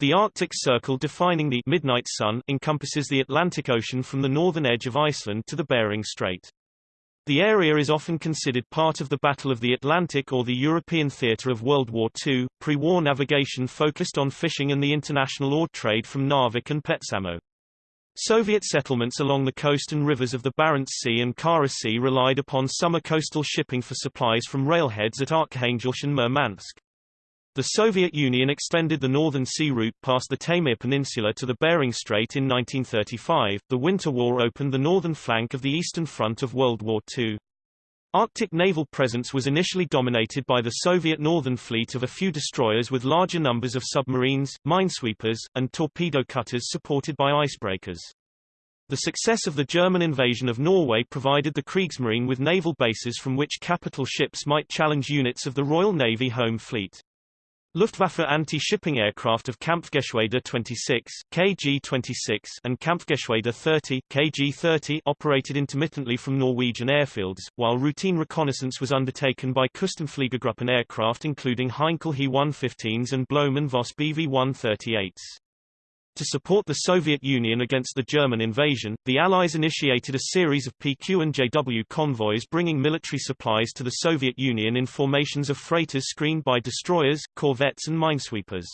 The Arctic Circle defining the Midnight Sun encompasses the Atlantic Ocean from the northern edge of Iceland to the Bering Strait. The area is often considered part of the Battle of the Atlantic or the European theatre of World War II. Pre-war navigation focused on fishing and the international ore trade from Narvik and Petsamo. Soviet settlements along the coast and rivers of the Barents Sea and Kara Sea relied upon summer coastal shipping for supplies from railheads at Arkhangelsk and Murmansk. The Soviet Union extended the Northern Sea route past the Taymyr Peninsula to the Bering Strait in 1935. The Winter War opened the northern flank of the Eastern Front of World War II. Arctic naval presence was initially dominated by the Soviet Northern Fleet of a few destroyers with larger numbers of submarines, minesweepers, and torpedo cutters supported by icebreakers. The success of the German invasion of Norway provided the Kriegsmarine with naval bases from which capital ships might challenge units of the Royal Navy Home Fleet. Luftwaffe anti-shipping aircraft of Kampfgeschwader 26 KG-26 and Kampfgeschwader 30 KG-30 operated intermittently from Norwegian airfields, while routine reconnaissance was undertaken by Küstenfliegergruppen aircraft including Heinkel He-115s and Blohm & Voss Bv-138s. To support the Soviet Union against the German invasion, the Allies initiated a series of PQ and JW convoys bringing military supplies to the Soviet Union in formations of freighters screened by destroyers, corvettes and minesweepers.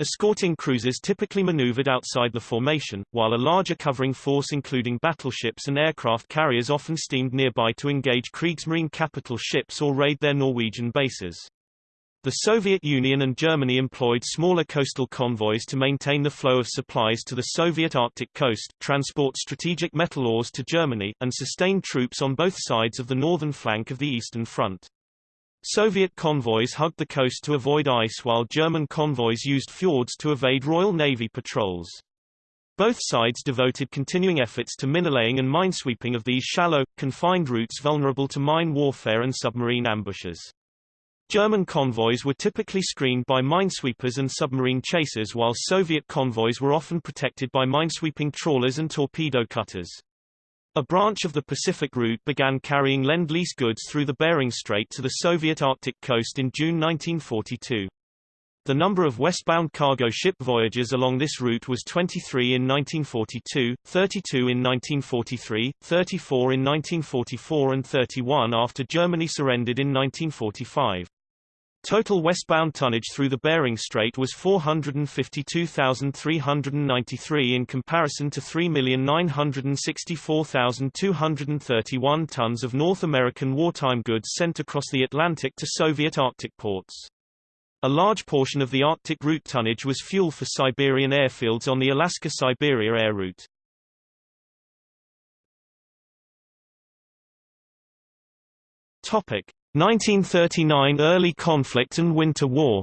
Escorting cruisers typically maneuvered outside the formation, while a larger covering force including battleships and aircraft carriers often steamed nearby to engage Kriegsmarine capital ships or raid their Norwegian bases. The Soviet Union and Germany employed smaller coastal convoys to maintain the flow of supplies to the Soviet Arctic coast, transport strategic metal ores to Germany, and sustain troops on both sides of the northern flank of the Eastern Front. Soviet convoys hugged the coast to avoid ice while German convoys used fjords to evade Royal Navy patrols. Both sides devoted continuing efforts to minelaying and minesweeping of these shallow, confined routes vulnerable to mine warfare and submarine ambushes. German convoys were typically screened by minesweepers and submarine chasers while Soviet convoys were often protected by minesweeping trawlers and torpedo cutters. A branch of the Pacific route began carrying Lend-Lease goods through the Bering Strait to the Soviet Arctic coast in June 1942. The number of westbound cargo ship voyages along this route was 23 in 1942, 32 in 1943, 34 in 1944 and 31 after Germany surrendered in 1945. Total westbound tonnage through the Bering Strait was 452,393 in comparison to 3,964,231 tons of North American wartime goods sent across the Atlantic to Soviet Arctic ports. A large portion of the Arctic route tonnage was fuel for Siberian airfields on the Alaska-Siberia air route. Topic: 1939 Early conflict and Winter War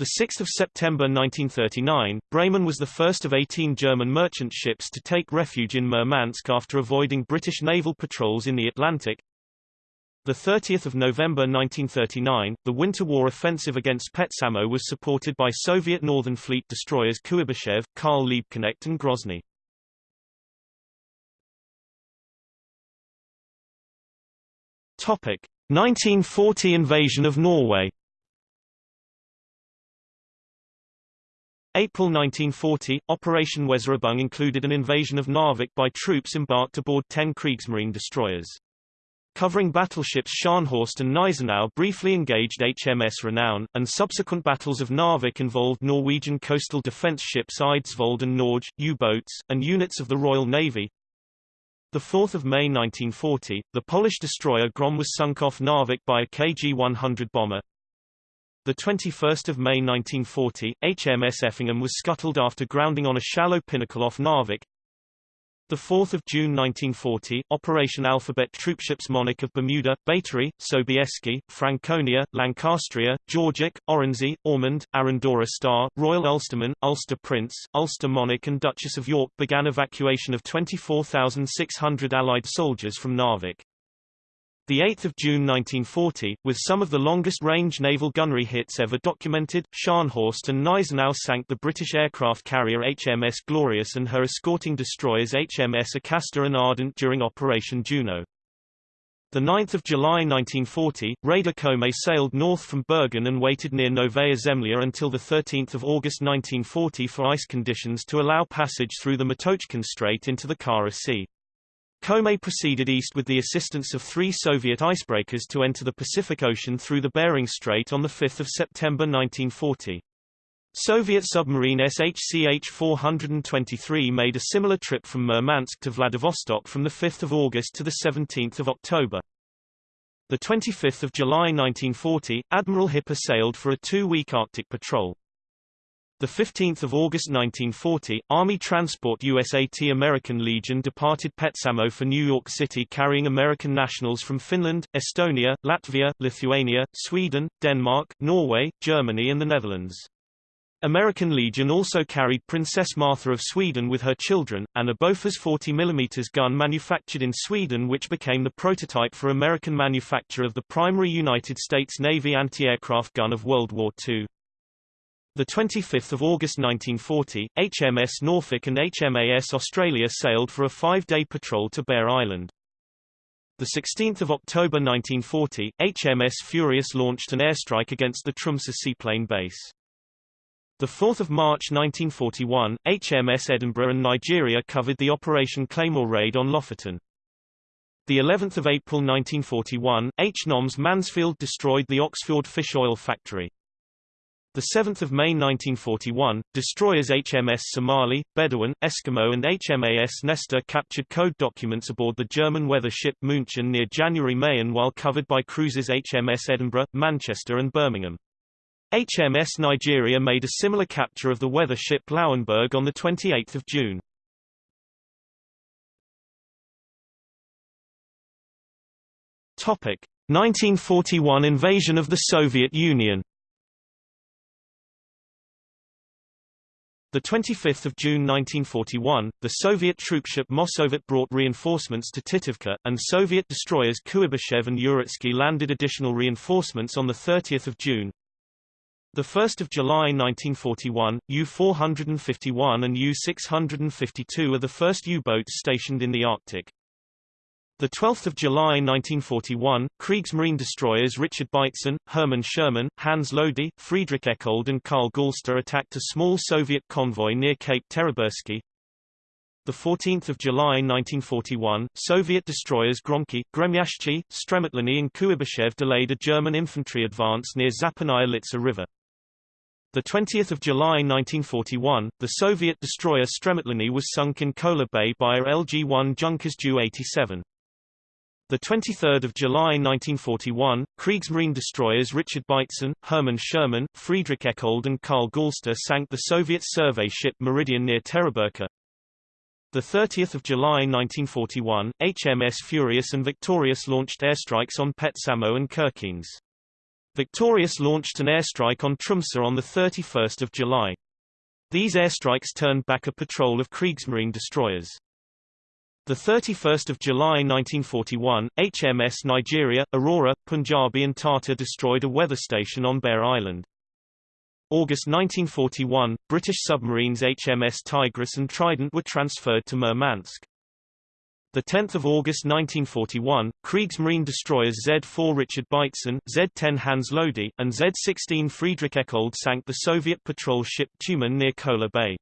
6 September 1939, Bremen was the first of 18 German merchant ships to take refuge in Murmansk after avoiding British naval patrols in the Atlantic. 30 November 1939, the Winter War offensive against Petsamo was supported by Soviet Northern Fleet destroyers Kuybyshev, Karl Liebknecht and Grozny. Topic: 1940 invasion of Norway. April 1940, Operation Weserübung included an invasion of Narvik by troops embarked aboard 10 Kriegsmarine destroyers. Covering battleships Scharnhorst and Gneisenau briefly engaged HMS Renown, and subsequent battles of Narvik involved Norwegian coastal defence ships Eidsvold and Norge, U-boats, and units of the Royal Navy, 4 May 1940, the Polish destroyer Grom was sunk off Narvik by a KG-100 bomber. 21 May 1940, HMS Effingham was scuttled after grounding on a shallow pinnacle off Narvik. 4 June 1940, Operation Alphabet troopships Monarch of Bermuda, Batory, Sobieski, Franconia, Lancastria, Georgic, Oronsay, Ormond, Arandora Star, Royal Ulsterman, Ulster Prince, Ulster Monarch and Duchess of York began evacuation of 24,600 Allied soldiers from Narvik. 8 June 1940, with some of the longest-range naval gunnery hits ever documented, Scharnhorst and Gneisenau sank the British aircraft carrier HMS Glorious and her escorting destroyers HMS Acasta and Ardent during Operation Juno. 9 July 1940, Raider Komet sailed north from Bergen and waited near Novaya Zemlya until 13 August 1940 for ice conditions to allow passage through the Matochkin Strait into the Kara Sea. Komet proceeded east with the assistance of three Soviet icebreakers to enter the Pacific Ocean through the Bering Strait on 5 September 1940. Soviet submarine SHCH-423 made a similar trip from Murmansk to Vladivostok from 5 August to 17 October. 25 July 1940, Admiral Hipper sailed for a two-week Arctic patrol. 15 August 1940, Army Transport USAT American Legion departed Petsamo for New York City carrying American nationals from Finland, Estonia, Latvia, Lithuania, Sweden, Denmark, Norway, Germany and the Netherlands. American Legion also carried Princess Martha of Sweden with her children, and a Bofors 40 mm gun manufactured in Sweden which became the prototype for American manufacture of the primary United States Navy anti-aircraft gun of World War II. 25 August 1940, HMS Norfolk and HMAS Australia sailed for a five-day patrol to Bear Island. 16 October 1940, HMS Furious launched an airstrike against the Tromsø seaplane base. 4 March 1941, HMS Edinburgh and Nigeria covered the Operation Claymore raid on Lofoten. The 11th of April 1941, HNOMS Mansfield destroyed the Oxford fish oil factory. The 7th of May 1941, destroyers HMS Somali, Bedouin, Eskimo and HMAS Nestor captured code documents aboard the German weather ship München near January Mayen while covered by cruisers HMS Edinburgh, Manchester and Birmingham. HMS Nigeria made a similar capture of the weather ship Lauenburg on 28 June. Topic: 1941 invasion of the Soviet Union. The 25th of June 1941, the Soviet troopship Mossovet brought reinforcements to Titovka, and Soviet destroyers Kuybyshev and Uritsky landed additional reinforcements on the 30th of June. The 1st of July 1941, U-451 and U-652 are the first U-boats stationed in the Arctic. The 12th of July 1941, Kriegsmarine destroyers Richard Beitzen, Hermann Schoemann, Hans Lody, Friedrich Eckold and Karl Galster attacked a small Soviet convoy near Cape Terebersky. The 14th of July 1941, Soviet destroyers Gromky, Gremyashchi, Stremotliny and Kuybyshev delayed a German infantry advance near Zapadnaya Litsa River. The 20th of July 1941, the Soviet destroyer Stremotliny was sunk in Kola Bay by a LG-1 Junkers Ju-87. The 23rd of July 1941, Kriegsmarine destroyers Richard Beitzen, Hermann Schoemann, Friedrich Eckold and Karl Galster sank the Soviet survey ship Meridian near Teriberka. The 30th of July 1941, HMS Furious and Victorious launched airstrikes on Petsamo and Kirkenes. Victorious launched an airstrike on Tromsø on 31 July. These airstrikes turned back a patrol of Kriegsmarine destroyers. 31 July 1941, HMS Nigeria, Aurora, Punjabi and Tartar destroyed a weather station on Bear Island. August 1941, British submarines HMS Tigris and Trident were transferred to Murmansk. 10 August 1941, Kriegsmarine destroyers Z-4 Richard Beitzen, Z-10 Hans Lody, and Z-16 Friedrich Eckold sank the Soviet patrol ship Tumen near Kola Bay.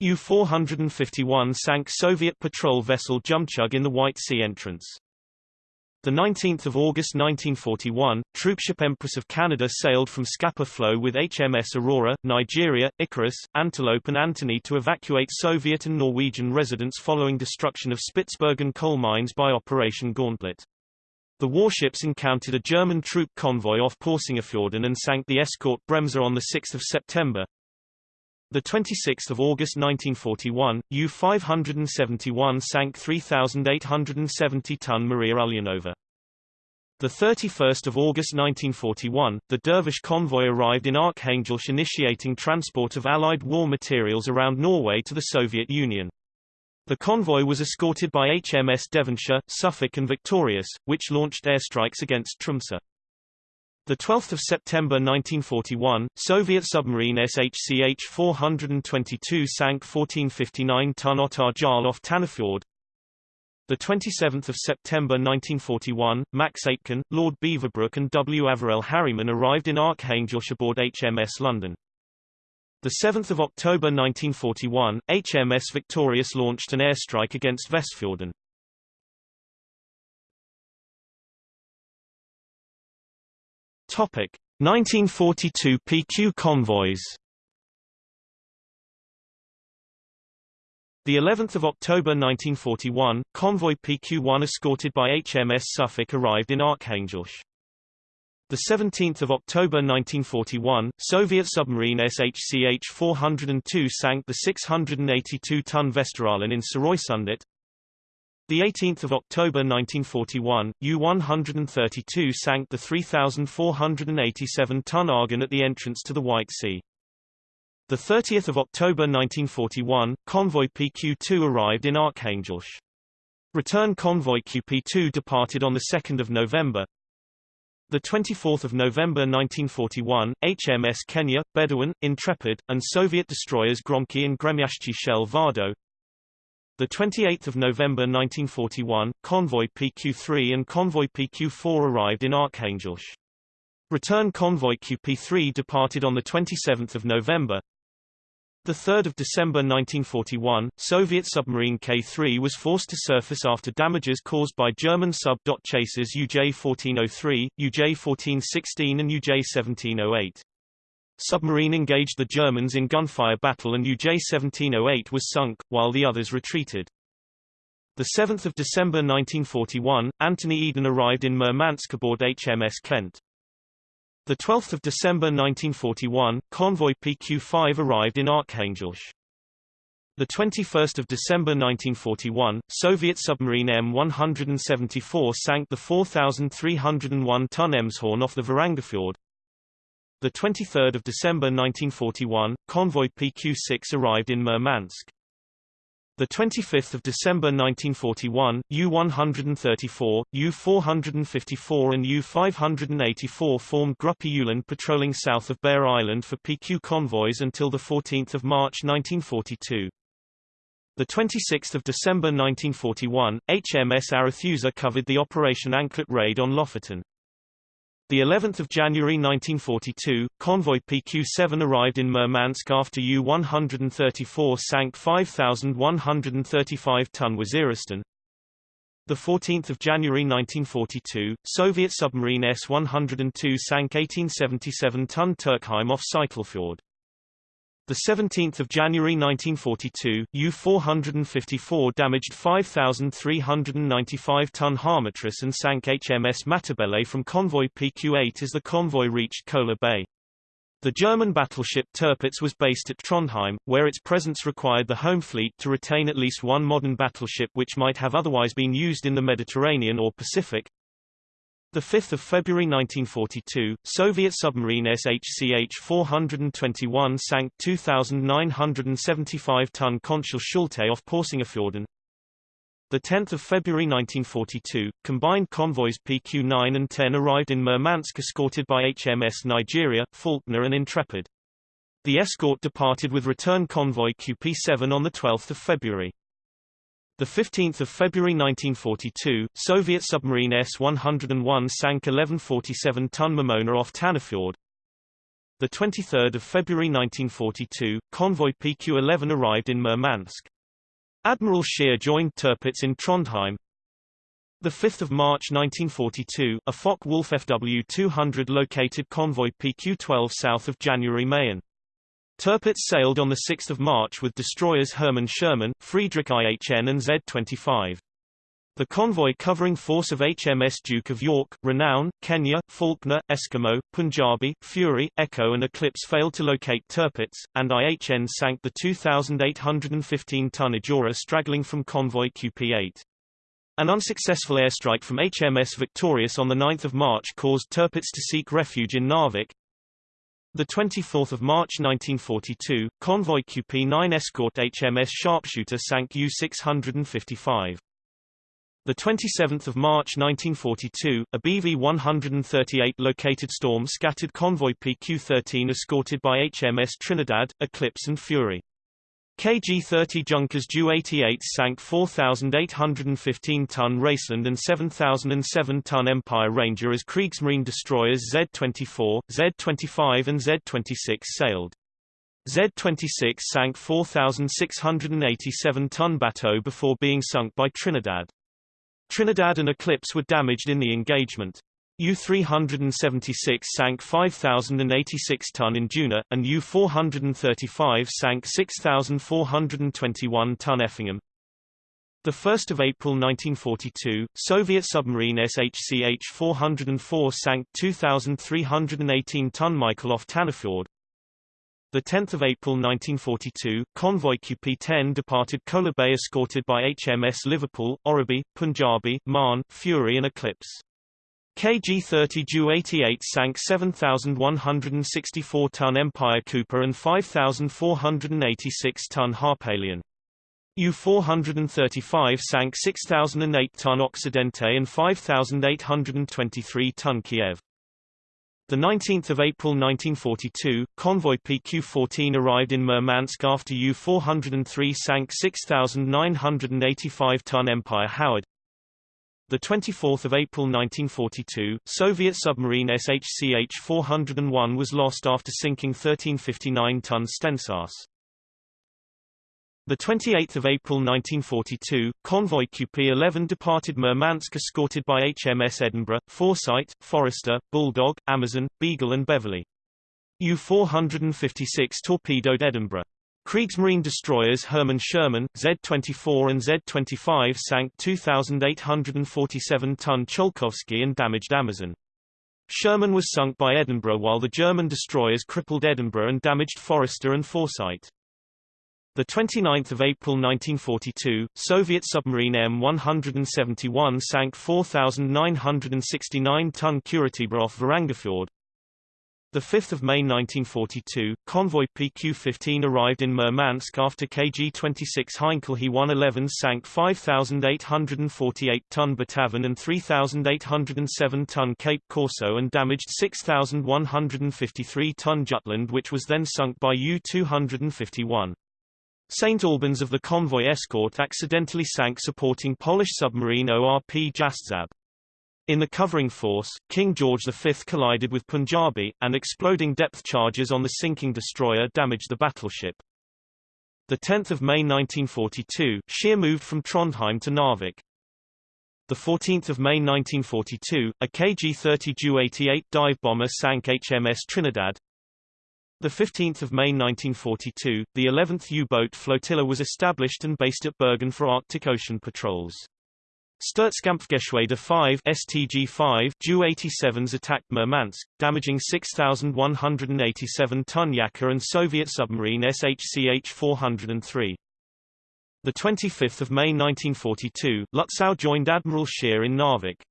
U-451 sank Soviet patrol vessel Jumchug in the White Sea entrance. 19 August 1941, troopship Empress of Canada sailed from Scapa Flow with HMS Aurora, Nigeria, Icarus, Antelope and Anthony to evacuate Soviet and Norwegian residents following destruction of Spitsbergen coal mines by Operation Gauntlet. The warships encountered a German troop convoy off Porsangerfjorden and sank the escort Bremser on 6 September. The 26th of August 1941, U-571 sank 3,870-ton Maria Ulyanova. The 31st of August 1941, the Dervish convoy arrived in Arkhangelsk initiating transport of Allied war materials around Norway to the Soviet Union. The convoy was escorted by HMS Devonshire, Suffolk and Victorious, which launched airstrikes against Tromsø. The 12th of September 1941, Soviet submarine SHCH-422 sank 1459-ton Ottar Jarl off Tannefjord. The 27th of September 1941, Max Aitken, Lord Beaverbrook and W. Averell Harriman arrived in Archangel aboard HMS London. The 7th of October 1941, HMS Victorious launched an airstrike against Vestfjorden. Topic: 1942 PQ convoys. The 11th of October 1941, convoy PQ-1 escorted by HMS Suffolk arrived in Arkhangelsk. The 17th of October 1941, Soviet submarine SHCH-402 sank the 682-ton Vesteralen in Sørøysundet. The 18th of October 1941, U-132 sank the 3,487-ton Argon at the entrance to the White Sea. The 30th of October 1941, convoy PQ-2 arrived in Arkhangelsk. Return convoy QP-2 departed on the 2nd of November. The 24th of November 1941, HMS Kenya, Bedouin, Intrepid, and Soviet destroyers Gromky and Gremyashchi Shell Vardø, the 28th of November 1941, convoy PQ-3 and convoy PQ-4 arrived in Arkhangelsk. Return convoy QP-3 departed on the 27th of November. The 3rd of December 1941, Soviet submarine K-3 was forced to surface after damages caused by German sub-dot chasers UJ-1403, UJ-1416 and UJ-1708. Submarine engaged the Germans in gunfire battle and UJ-1708 was sunk, while the others retreated. 7 December 1941, Anthony Eden arrived in Murmansk aboard HMS Kent. 12 December 1941, convoy PQ-5 arrived in Arkhangelsk. The 21st of December 1941, Soviet submarine M174 sank the 4,301-ton Emshorn off the Varangerfjord. The 23rd of December 1941, convoy PQ-6 arrived in Murmansk. The 25th of December 1941, U-134, U-454 and U-584 formed Gruppe Ulan patrolling south of Bear Island for PQ convoys until the 14th of March 1942. The 26th of December 1941, HMS Arethusa covered the Operation Anklet raid on Lofoten. The 11th of January 1942, convoy PQ-7 arrived in Murmansk after U-134 sank 5,135-ton Waziristan. The 14th of January 1942, Soviet submarine S-102 sank 1877-ton Turkheim off Seytelfjord. The 17th of January 1942, U-454 damaged 5,395-ton Harmatris and sank HMS Matabele from convoy PQ-8 as the convoy reached Kola Bay. The German battleship Tirpitz was based at Trondheim, where its presence required the home fleet to retain at least one modern battleship which might have otherwise been used in the Mediterranean or Pacific. 5 February 1942, Soviet submarine SHCH-421 sank 2,975-ton Konchal Schulte off Porsangerfjorden. 10 February 1942, combined convoys PQ-9 and 10 arrived in Murmansk escorted by HMS Nigeria, Faulknor and Intrepid. The escort departed with return convoy QP-7 on 12 February. The 15th of February 1942, Soviet submarine S-101 sank 1147-ton Mamona off Tannefjord. The 23rd of February 1942, convoy PQ-11 arrived in Murmansk. Admiral Scheer joined Tirpitz in Trondheim. The 5th of March 1942, a Focke-Wulf FW-200 located convoy PQ-12 south of January Mayen. Tirpitz sailed on 6 March with destroyers Hermann Schoemann, Friedrich IHN and Z-25. The convoy covering force of HMS Duke of York, Renown, Kenya, Faulknor, Eskimo, Punjabi, Fury, Echo and Eclipse failed to locate Tirpitz, and IHN sank the 2,815-ton Ejura straggling from convoy QP-8. An unsuccessful airstrike from HMS Victorious on 9 March caused Tirpitz to seek refuge in Narvik, the 24th of March 1942, convoy QP-9 escort HMS Sharpshooter sank U-655. The 27th of March 1942, a BV-138 located storm scattered convoy PQ-13 escorted by HMS Trinidad, Eclipse and Fury. KG-30 Junkers Ju-88 sank 4,815-ton Raceland and 7,007-ton Empire Ranger as Kriegsmarine destroyers Z-24, Z-25 and Z-26 sailed. Z-26 sank 4,687-ton Bateau before being sunk by Trinidad. Trinidad and Eclipse were damaged in the engagement. U-376 sank 5,086 ton in Juna, and U-435 sank 6,421 ton Effingham. 1 April 1942, Soviet submarine SHCH-404 sank 2,318 ton Mykolaiv Tanafjord. 10 April 1942, convoy QP-10 departed Kola Bay escorted by HMS Liverpool, Oribi, Punjabi, Marne, Fury and Eclipse. KG-30 Ju-88 sank 7,164-ton Empire Cooper and 5,486-ton Harpalion. U-435 sank 6,008-ton Occidente and 5,823-ton Kiev. 19 April 1942, convoy PQ-14 arrived in Murmansk after U-403 sank 6,985-ton Empire Howard. The 24th of April 1942, Soviet submarine SHCH-401 was lost after sinking 1359-ton Stensas. The 28th of April 1942, convoy QP-11 departed Murmansk escorted by HMS Edinburgh, Foresight, Forester, Bulldog, Amazon, Beagle and Beverly. U-456 torpedoed Edinburgh. Kriegsmarine destroyers Hermann Schoemann, Z-24 and Z-25 sank 2,847-ton Tsiolkovsky and damaged Amazon. Schoemann was sunk by Edinburgh while the German destroyers crippled Edinburgh and damaged Forester and Foresight. 29 April 1942, Soviet submarine M171 sank 4,969-ton Kuratiba off 5 May 1942, convoy PQ-15 arrived in Murmansk after KG-26 Heinkel He-111 sank 5,848-ton Batavan and 3,807-ton Cape Corso and damaged 6,153-ton Jutland which was then sunk by U-251. St. Albans of the convoy escort accidentally sank supporting Polish submarine ORP Jastrzęb. In the covering force, King George V collided with Punjabi, and exploding depth charges on the sinking destroyer damaged the battleship. 10 May 1942, Scheer moved from Trondheim to Narvik. 14 May 1942, a KG-30 Ju-88 dive bomber sank HMS Trinidad. 15 May 1942, the 11th U-boat flotilla was established and based at Bergen for Arctic Ocean patrols. Sturzkampfgeschwader 5 STG-5 Ju-87s attacked Murmansk, damaging 6,187-ton Yaker and Soviet submarine SHCH-403. The 25th of May 1942, Lutzow joined Admiral Scheer in Narvik.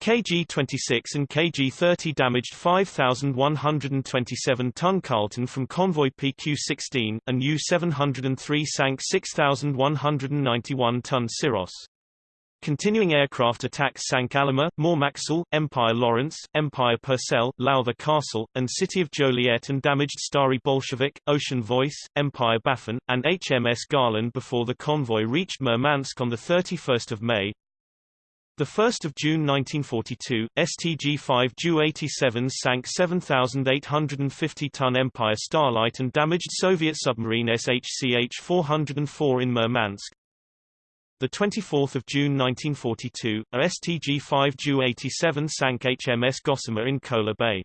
KG-26 and KG-30 damaged 5,127-ton Carleton from convoy PQ-16, and U-703 sank 6,191-ton Syros. Continuing aircraft attacks sank Alima, Mormaxle, Empire Lawrence, Empire Purcell, Lowther Castle, and City of Joliet and damaged Starry Bolshevik, Ocean Voice, Empire Baffin, and HMS Garland before the convoy reached Murmansk on 31 May. 1 June 1942, STG-5 Ju-87 sank 7,850-ton Empire Starlight and damaged Soviet submarine SHCH-404 in Murmansk. The 24th of June 1942, a STG-5 Ju-87 sank HMS Gossamer in Kola Bay.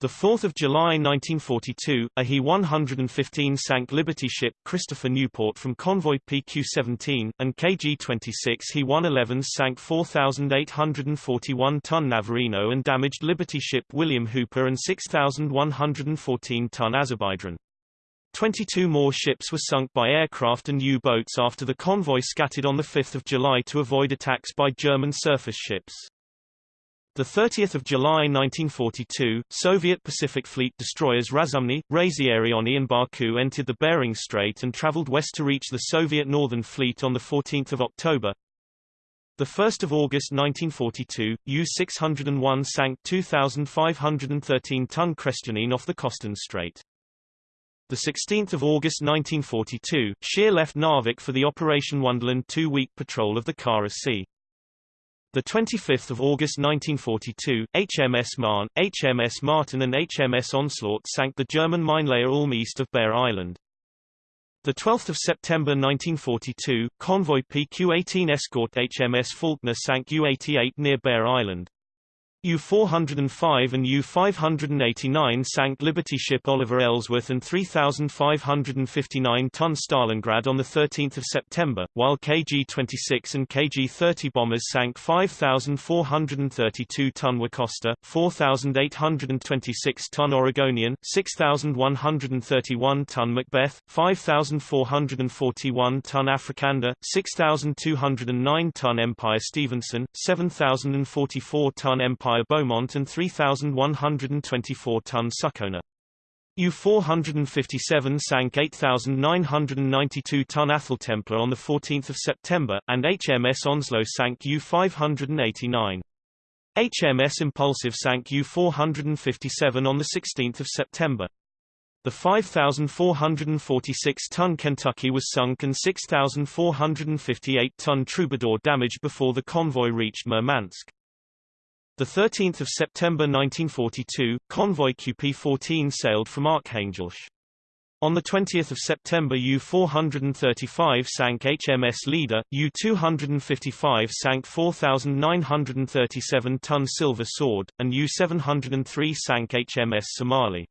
The 4th of July 1942, a He-115 sank Liberty ship Christopher Newport from convoy PQ-17, and KG-26 He-111 sank 4,841-ton Navarino and damaged Liberty ship William Hooper and 6,114-ton Azerbaijan. 22 more ships were sunk by aircraft and U-boats after the convoy scattered on 5 July to avoid attacks by German surface ships. 30 July 1942, Soviet Pacific Fleet destroyers Razumny, Razieriony and Baku entered the Bering Strait and traveled west to reach the Soviet Northern Fleet on 14 October. 1 August 1942, U-601 sank 2,513-ton Krestyanine off the Kostan Strait. The 16th of August 1942, Scheer left Narvik for the Operation Wonderland two-week patrol of the Kara Sea. The 25th of August 1942, HMS Marne, HMS Martin and HMS Onslaught sank the German minelayer Ulm east of Bear Island. The 12th of September 1942, convoy PQ-18 escort HMS Faulknor sank U-88 near Bear Island. U-405 and U-589 sank Liberty ship Oliver Ellsworth and 3,559-ton Stalingrad on 13 September, while KG-26 and KG-30 bombers sank 5,432-ton Worcester, 4,826-ton Oregonian, 6,131-ton Macbeth, 5,441-ton Afrikander, 6,209-ton Empire Stevenson, 7,044-ton Empire Empire Beaumont and 3,124-ton Succoner. U-457 sank 8,992-ton Atheltemplar on 14 September, and HMS Onslow sank U-589. HMS Impulsive sank U-457 on 16 September. The 5,446-ton Kentucky was sunk and 6,458-ton Troubadour damaged before the convoy reached Murmansk. The 13th of September 1942, convoy QP-14 sailed from Arkhangelsk. On 20 September U-435 sank HMS Leader, U-255 sank 4,937-ton Silver Sword, and U-703 sank HMS Somali.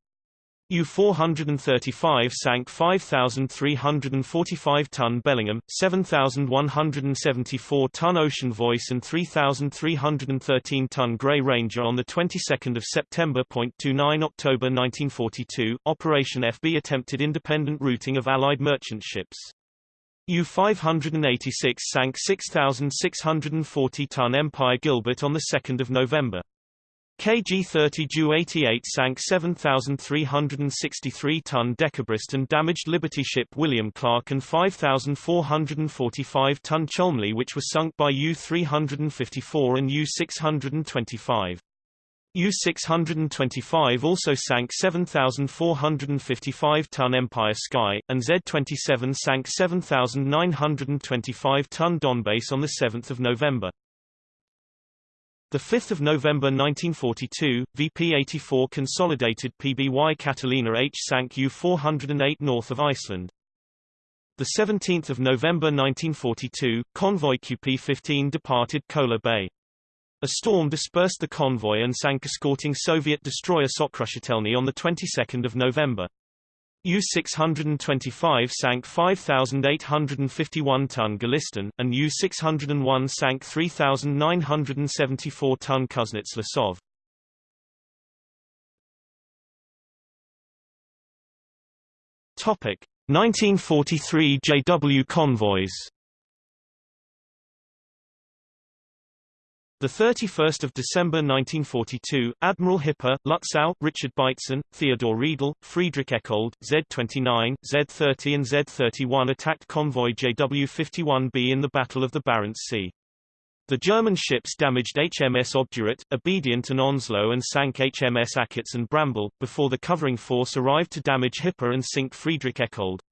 U-435 sank 5,345-ton Bellingham, 7,174-ton Ocean Voice and 3,313-ton Grey Ranger on the 22nd of September. 29 October 1942, Operation FB attempted independent routing of Allied merchant ships. U-586 sank 6,640-ton Empire Gilbert on 2 November. KG-30 Ju-88 sank 7,363-ton Decembrist and damaged Liberty ship William Clark and 5,445-ton Cholmondeley which was sunk by U-354 and U-625. U-625 also sank 7,455-ton Empire Sky, and Z-27 sank 7,925-ton Donbass on 7 November. The 5th of November 1942, VP-84 consolidated PBY Catalina H sank U-408 north of Iceland. The 17th of November 1942, convoy QP-15 departed Kola Bay. A storm dispersed the convoy and sank escorting Soviet destroyer Sokrushitelny on the 22nd of November. U-625 sank 5,851-ton Golistin, and U-601 sank 3,974-ton Kuznetsov. Topic: 1943 JW convoys. The 31st of December 1942, Admiral Hipper, Lutzow, Richard Beitzen, Theodore Riedel, Friedrich Eckold, Z-29, Z-30 and Z-31 attacked convoy JW-51B in the Battle of the Barents Sea. The German ships damaged HMS Obdurate, Obedient and Onslow and sank HMS Achates and Bramble, before the covering force arrived to damage Hipper and sink Friedrich Eckold.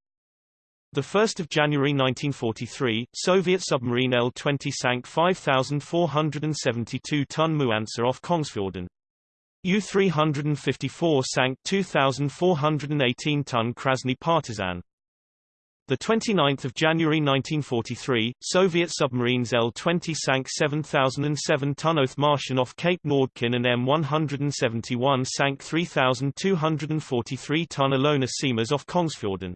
1 January 1943, Soviet submarine L-20 sank 5,472-ton Muansa off Kongsfjorden. U-354 sank 2,418-ton Krasny Partizan. The 29th of January 1943, Soviet submarines L-20 sank 7,007-ton Othmarschen off Cape Nordkinn and M171 sank 3,243-ton Ilona Siemers off Kongsfjorden.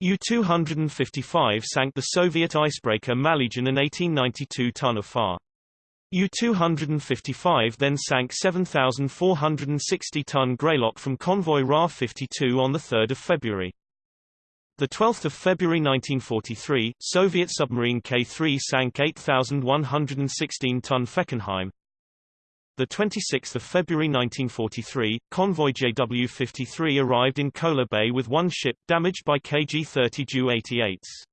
U-255 sank the Soviet icebreaker Malygin an 1892-ton Afar. U-255 then sank 7,460-ton Greylock from convoy Ra-52 on 3 February. 12 February 1943, Soviet submarine K-3 sank 8,116-ton Feckenheim, the 26th of February 1943, convoy JW-53 arrived in Kola Bay with one ship damaged by KG-30 Ju-88s.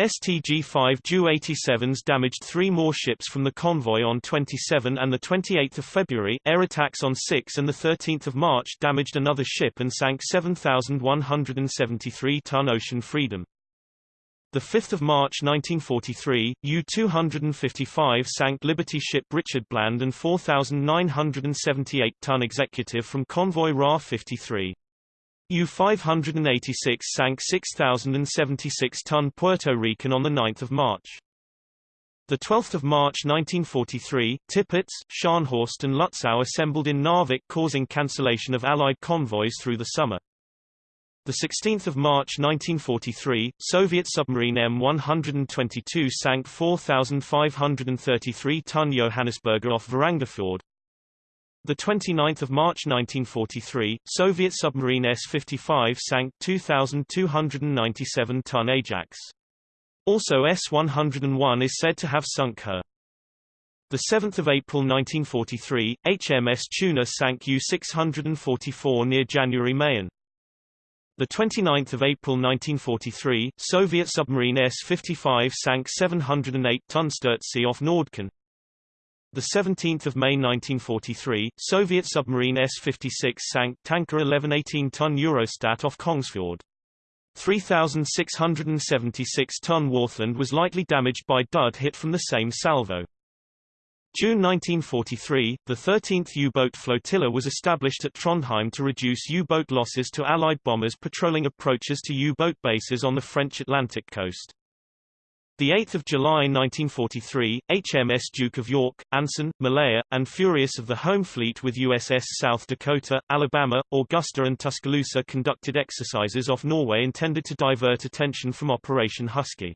STG-5 Ju-87s damaged three more ships from the convoy on 27 and 28 February, air attacks on 6 and 13 March damaged another ship and sank 7,173-ton Ocean Freedom. 5 March 1943, U-255 sank Liberty ship Richard Bland and 4,978-ton executive from convoy Ra-53. U-586 sank 6,076-ton Puerto Rican on 9 March. 12 March 1943, Tirpitz, Scharnhorst and Lutzow assembled in Narvik causing cancellation of Allied convoys through the summer. 16 March 1943, Soviet submarine M122 sank 4,533-ton Johannesburger off Varangerfjord. The 29th of March 1943, Soviet submarine S-55 sank 2,297-ton Ajax. Also S-101 is said to have sunk her. The 7th of April 1943, HMS Tuna sank U-644 near January Mayen. The 29th of April 1943, Soviet submarine S-55 sank 708-ton Sturtsee off Nordkinn. The 17th of May 1943, Soviet submarine S-56 sank tanker 1118-ton Eurostat off Kongsfjord. 3,676-ton Warthland was lightly damaged by dud hit from the same salvo. June 1943, the 13th U-boat flotilla was established at Trondheim to reduce U-boat losses to Allied bombers patrolling approaches to U-boat bases on the French Atlantic coast. 8 July 1943, HMS Duke of York, Anson, Malaya, and Furious of the Home Fleet with USS South Dakota, Alabama, Augusta and Tuscaloosa conducted exercises off Norway intended to divert attention from Operation Husky.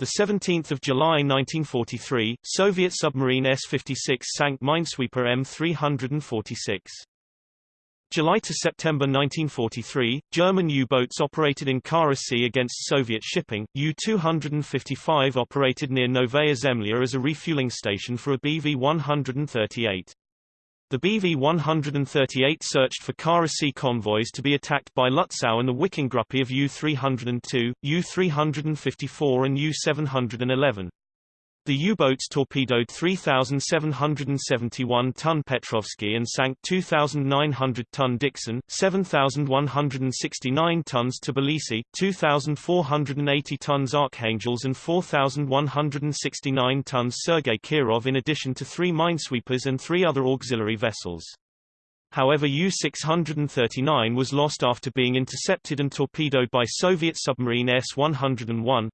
17 July 1943, Soviet submarine S-56 sank minesweeper M-346. July to September 1943, German U-boats operated in Kara Sea against Soviet shipping. U-255 operated near Novaya Zemlya as a refueling station for a BV-138. The BV-138 searched for Kara Sea convoys to be attacked by Lutzow and the Wickinggruppe of U-302, U-354 and U-711. The U-boats torpedoed 3,771-ton Petrovsky and sank 2,900-ton Dixon, 7,169 tons Tbilisi, 2,480 tons Archangels and 4,169 tons Sergei Kirov in addition to three minesweepers and three other auxiliary vessels. However U-639 was lost after being intercepted and torpedoed by Soviet submarine S-101,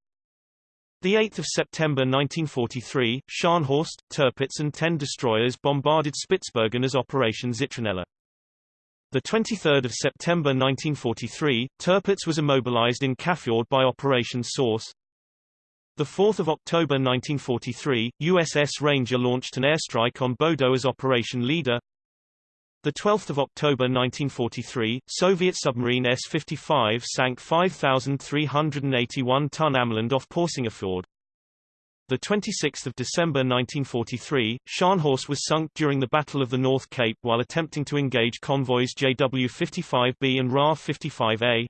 the 8th of September 1943, Scharnhorst, Tirpitz and 10 destroyers bombarded Spitsbergen as Operation Zitronella. The 23rd of September 1943, Tirpitz was immobilized in Kafjord by Operation Source. The 4th of October 1943, USS Ranger launched an airstrike on Bodo as Operation Leader. The 12th of October 1943, Soviet submarine S-55 sank 5,381-ton Ameland off Porsangerfjord. The 26th of December 1943, Scharnhorst was sunk during the Battle of the North Cape while attempting to engage convoys JW-55B and Ra-55A.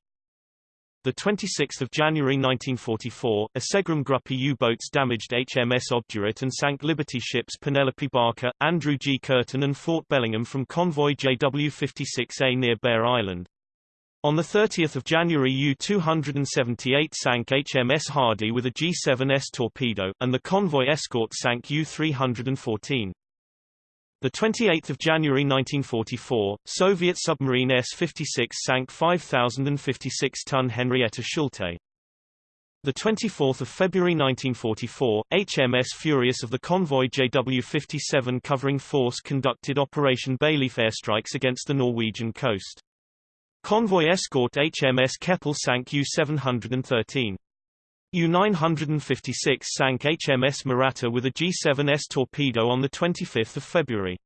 The 26th of January 1944, a Segram Gruppe U-boats damaged HMS Obdurate and sank Liberty ships Penelope Barker, Andrew G. Curtin and Fort Bellingham from convoy JW-56A near Bear Island. On 30 January U-278 sank HMS Hardy with a G-7S torpedo, and the convoy escort sank U-314. The 28th of January 1944, Soviet submarine S-56 sank 5,056-ton Henrietta Schulte. The 24th of February 1944, HMS Furious of the convoy JW-57 covering force conducted Operation Bayleaf airstrikes against the Norwegian coast. Convoy escort HMS Keppel sank U-713. U-956 sank HMS Mahratta with a G-7S torpedo on 25 February.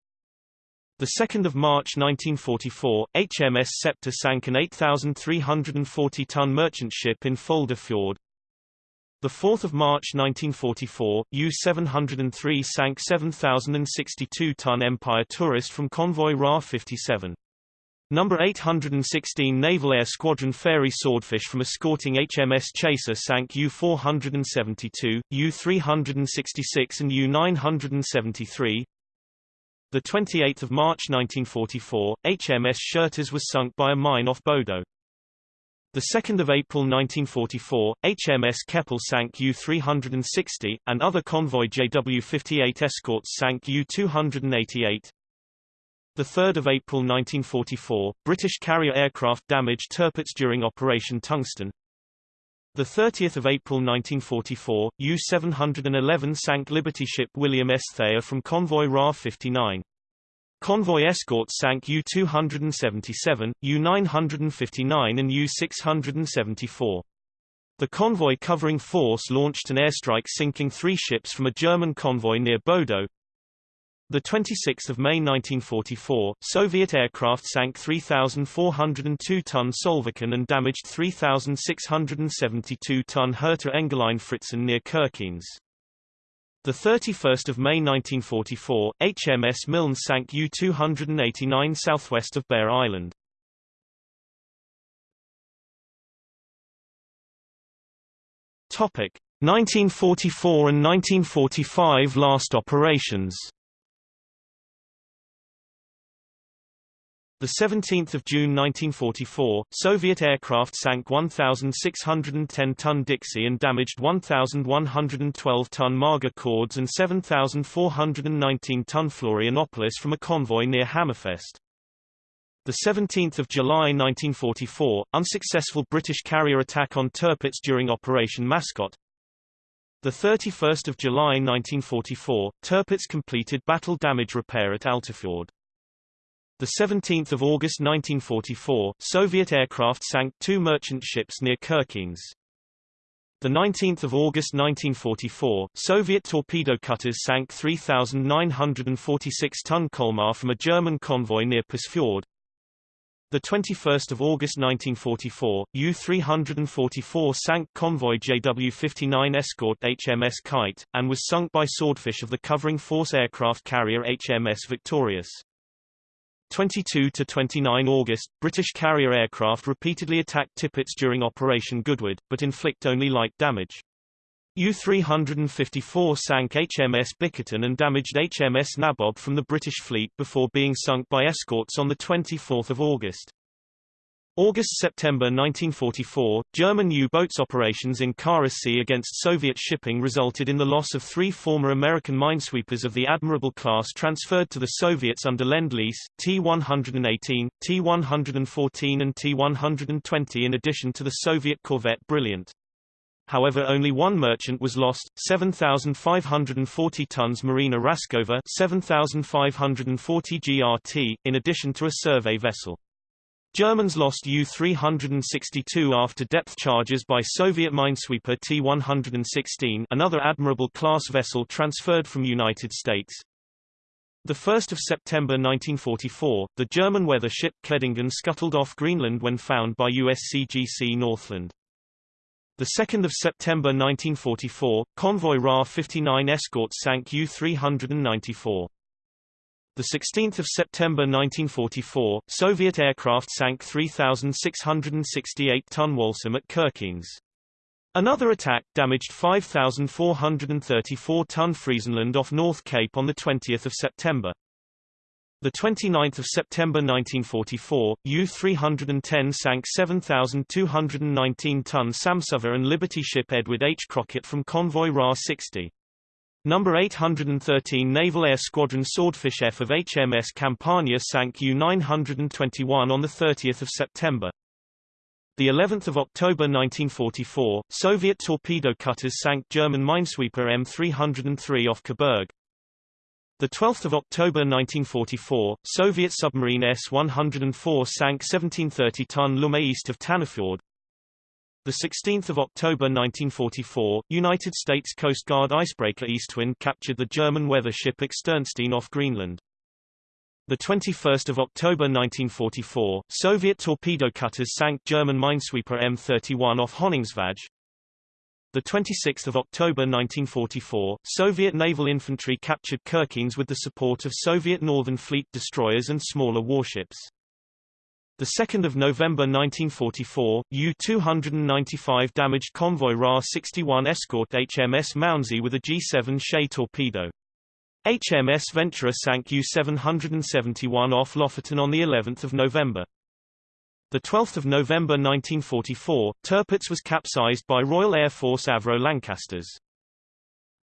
2 March 1944, HMS Scepter sank an 8,340-ton merchant ship in Folder Fjord. 4 March 1944, U-703 sank 7,062-ton Empire Tourist from convoy Ra-57. Number 816 Naval Air Squadron Fairey Swordfish from escorting HMS Chaser sank U-472, U-366 and U-973. The 28th of March 1944, HMS Shertas was sunk by a mine off Bodo. The 2nd of April 1944, HMS Keppel sank U-360, and other convoy JW-58 escorts sank U-288. The 3rd of April 1944, British carrier aircraft damaged Tirpitz during Operation Tungsten. The 30th of April 1944, U-711 sank Liberty ship William S. Thayer from convoy RA-59. Convoy escorts sank U-277, U-959 and U-674. The convoy covering force launched an airstrike sinking three ships from a German convoy near Bodo, the 26th of May 1944, Soviet aircraft sank 3,402-ton Solviken and damaged 3,672-ton Hertha Engellein Fritzen near Kirkenes. The 31st of May 1944, HMS Milne sank U-289 southwest of Bear Island. Topic: 1944 and 1945 last operations. The 17th of June 1944, Soviet aircraft sank 1,610-ton Dixie and damaged 1,112-ton Marga Cords and 7,419-ton Florianopolis from a convoy near Hammerfest. The 17th of July 1944, unsuccessful British carrier attack on Tirpitz during Operation Mascot. The 31st of July 1944, Tirpitz completed battle damage repair at Altafjord. The 17th of August 1944, Soviet aircraft sank two merchant ships near Kirkenes. The 19th of August 1944, Soviet torpedo cutters sank 3,946-ton Colmar from a German convoy near Pusfjord. The 21st of August 1944, U-344 sank convoy JW-59 escort HMS Kite, and was sunk by Swordfish of the covering force aircraft carrier HMS Victorious. 22 to 29 August, British carrier aircraft repeatedly attacked Tirpitz during Operation Goodwood, but inflict only light damage. U-354 sank HMS Bickerton and damaged HMS Nabob from the British fleet before being sunk by escorts on 24 August. August-September 1944, German U-boats operations in Kara Sea against Soviet shipping resulted in the loss of three former American minesweepers of the Admirable class transferred to the Soviets under Lend-Lease, T-118, T-114 and T-120 in addition to the Soviet corvette Brilliant. However only one merchant was lost, 7,540 tons Marina Raskova 7,540 GRT, in addition to a survey vessel. Germans lost U-362 after depth charges by Soviet minesweeper T-116 another Admirable-class vessel transferred from United States. 1 September 1944, the German weather ship Kehdingen scuttled off Greenland when found by USCGC Northland. 2 September 1944, convoy Ra-59 escort sank U-394. The 16th of September 1944, Soviet aircraft sank 3,668-ton Walsum at Kirkenes. Another attack damaged 5,434-ton Friesenland off North Cape on 20 September. The 29th of September 1944, U-310 sank 7,219-ton Samsuva and Liberty ship Edward H. Crockett from convoy Ra-60. Number 813 Naval Air Squadron Swordfish F of HMS Campania sank U-921 on 30 September. The 11th of October 1944, Soviet torpedo cutters sank German minesweeper M303 off Coburg. The 12th of October 1944, Soviet submarine S-104 sank 1730-ton Lumme east of Tanafjord. The 16th of October 1944, United States Coast Guard icebreaker Eastwind captured the German weather ship Externstein off Greenland. The 21st of October 1944, Soviet torpedo cutters sank German minesweeper M31 off Honningsvåg. The 26th of October 1944, Soviet naval infantry captured Kirkenes with the support of Soviet Northern Fleet destroyers and smaller warships. The 2nd of November 1944, U-295 damaged convoy Ra-61 escort HMS Mounsey with a G-7 Shay torpedo. HMS Venturer sank U-771 off Lofoten on the 11th of November. The 12th of November 1944, Tirpitz was capsized by Royal Air Force Avro Lancasters.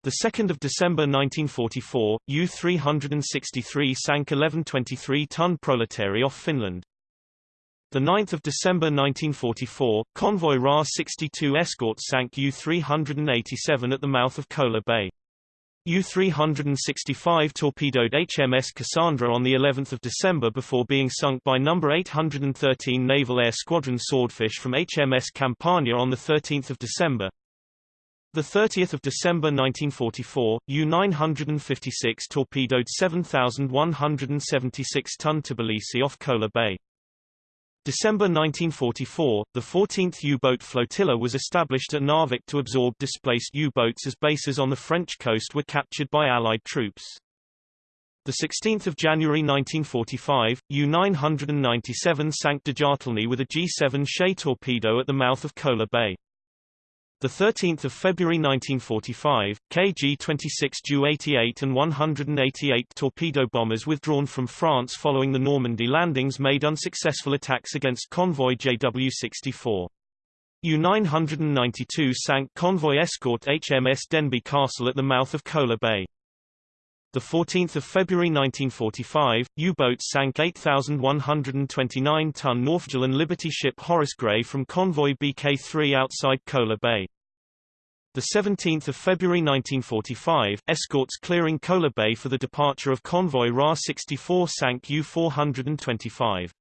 The 2nd of December 1944, U-363 sank 1123-ton Proletary off Finland. The 9th of December 1944, convoy Ra-62 escort sank U-387 at the mouth of Kola Bay. U-365 torpedoed HMS Cassandra on the 11th of December before being sunk by No. 813 Naval Air Squadron Swordfish from HMS Campania on the 13th of December. The 30th of December 1944, U-956 torpedoed 7,176-ton Tbilisi off Kola Bay. December 1944, the 14th U-boat flotilla was established at Narvik to absorb displaced U-boats as bases on the French coast were captured by Allied troops. The 16th of January 1945, U-997 sank Djatini with a G-7 Shay torpedo at the mouth of Kola Bay. The 13th of February 1945, KG-26 Ju-88 and 188 torpedo bombers withdrawn from France following the Normandy landings made unsuccessful attacks against convoy JW-64. U-992 sank convoy escort HMS Denbigh Castle at the mouth of Kola Bay. The 14th of February 1945, U-boats sank 8,129-ton Northgillan Liberty ship Horace Gray from convoy BK-3 outside Kola Bay. The 17th of February 1945, escorts clearing Kola Bay for the departure of convoy Ra-64 sank U-425.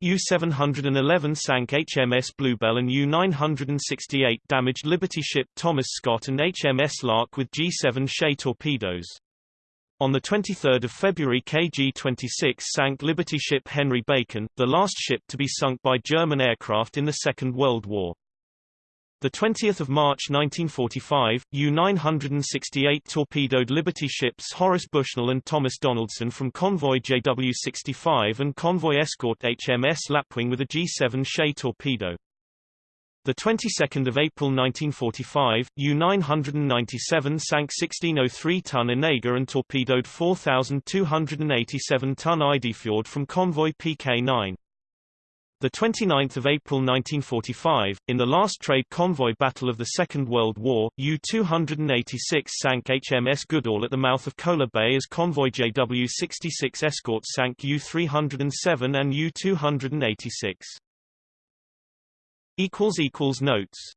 U-711 sank HMS Bluebell and U-968 damaged Liberty ship Thomas Scott and HMS Lark with G-7 Shay torpedoes. On 23 February KG-26 sank Liberty ship Henry Bacon, the last ship to be sunk by German aircraft in the Second World War. The 20th of March 1945, U-968 torpedoed Liberty ships Horace Bushnell and Thomas Donaldson from convoy JW-65 and convoy escort HMS Lapwing with a G-7 Shay torpedo. The 22nd of April 1945, U-997 sank 1603-ton Onega and torpedoed 4,287-ton Eidefjord from convoy PK-9. The 29th of April 1945, in the last trade convoy battle of the Second World War, U-286 sank HMS Goodall at the mouth of Kola Bay as convoy JW-66 escort sank U-307 and U-286. Notes